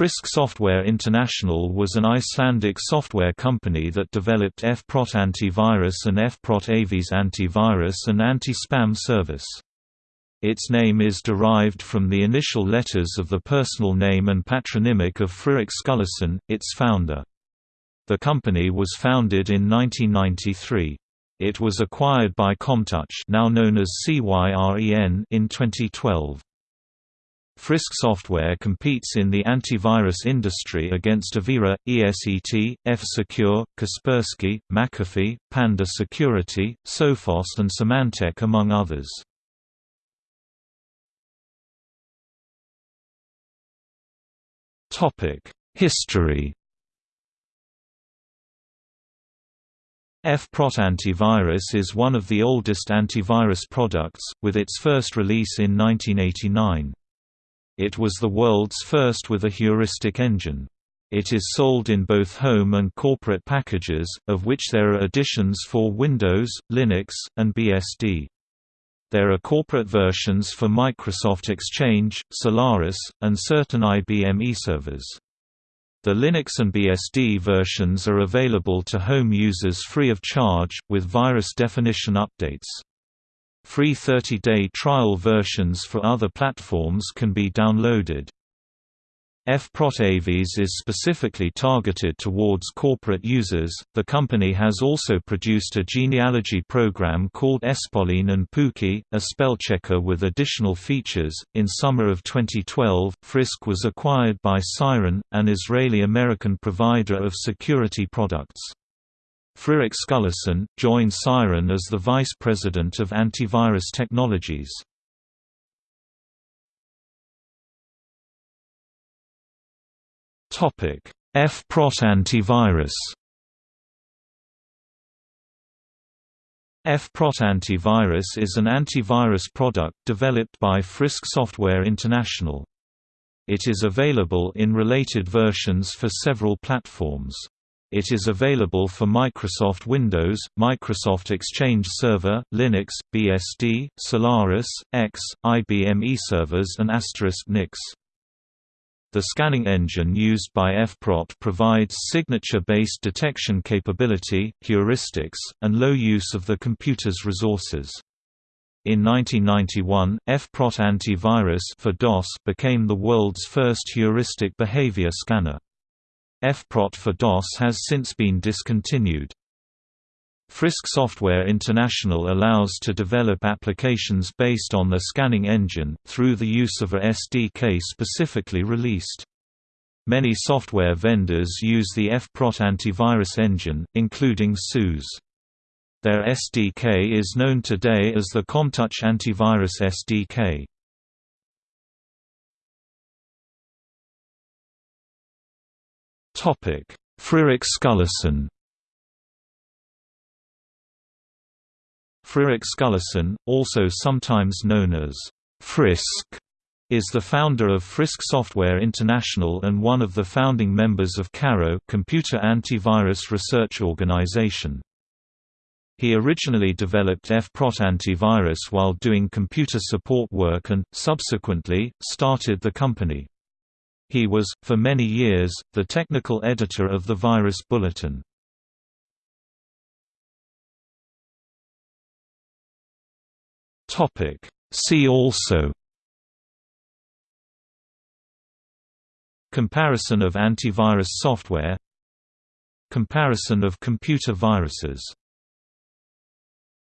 Frisk Software International was an Icelandic software company that developed FPROT antivirus and FPROT Aves antivirus and anti-spam service. Its name is derived from the initial letters of the personal name and patronymic of Friðrik Skúlason, its founder. The company was founded in 1993. It was acquired by Commtouch now known as CYREN in 2012. Frisk Software competes in the antivirus industry against Avira, ESET, F-Secure, Kaspersky, McAfee, Panda Security, Sophos and Symantec among others. History FPROT antivirus is one of the oldest antivirus products, with its first release in 1989. It was the world's first with a heuristic engine. It is sold in both home and corporate packages, of which there are editions for Windows, Linux, and BSD. There are corporate versions for Microsoft Exchange, Solaris, and certain IBM eServers. The Linux and BSD versions are available to home users free of charge, with virus definition updates. Free 30-day trial versions for other platforms can be downloaded. FPROT Aves is specifically targeted towards corporate users. The company has also produced a genealogy program called Espolín and Púkið, a spellchecker with additional features. In summer of 2012, Frisk was acquired by Cyren, an Israeli American provider of security products. Friðrik Skúlason, joined Cyren as the Vice President of Antivirus Technologies. FPROT antivirus FPROT antivirus is an antivirus product developed by Frisk Software International. It is available in related versions for several platforms. It is available for Microsoft Windows, Microsoft Exchange Server, Linux, BSD, Solaris, X, IBM eServers and Asterisk NIX. The scanning engine used by FPROT provides signature-based detection capability, heuristics, and low use of the computer's resources. In 1991, FPROT antivirus for DOS became the world's first heuristic behavior scanner. FPROT for DOS has since been discontinued. Frisk Software International allows to develop applications based on the scanning engine, through the use of a SDK specifically released. Many software vendors use the FPROT antivirus engine, including SUSE. Their SDK is known today as the Commtouch Antivirus SDK. Friðrik Skúlason Friðrik Skúlason, also sometimes known as Frisk, is the founder of Frisk Software International and one of the founding members of CARO Computer Antivirus Research Organization. He originally developed FPROT antivirus while doing computer support work and, subsequently, started the company. He was, for many years, the technical editor of the Virus Bulletin. See also Comparison of antivirus software Comparison of computer viruses